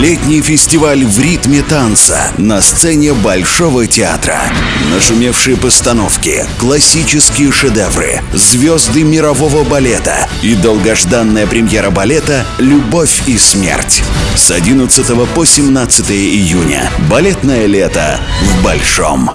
Летний фестиваль в ритме танца на сцене Большого театра. Нашумевшие постановки, классические шедевры, звезды мирового балета и долгожданная премьера балета «Любовь и смерть». С 11 по 17 июня. Балетное лето в Большом.